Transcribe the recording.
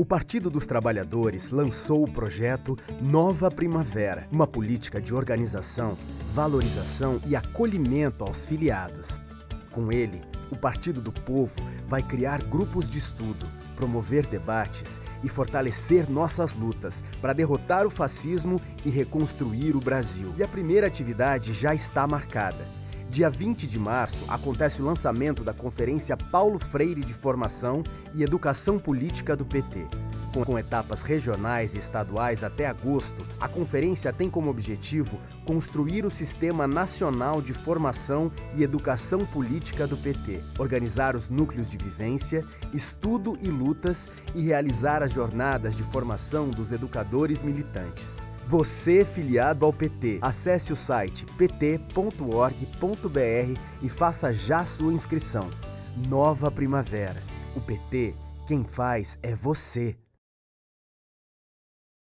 O Partido dos Trabalhadores lançou o projeto Nova Primavera, uma política de organização, valorização e acolhimento aos filiados. Com ele, o Partido do Povo vai criar grupos de estudo, promover debates e fortalecer nossas lutas para derrotar o fascismo e reconstruir o Brasil. E a primeira atividade já está marcada. Dia 20 de março acontece o lançamento da Conferência Paulo Freire de Formação e Educação Política do PT. Com etapas regionais e estaduais até agosto, a conferência tem como objetivo construir o Sistema Nacional de Formação e Educação Política do PT, organizar os núcleos de vivência, estudo e lutas e realizar as jornadas de formação dos educadores militantes. Você filiado ao PT, acesse o site pt.org.br e faça já sua inscrição. Nova Primavera. O PT, quem faz é você.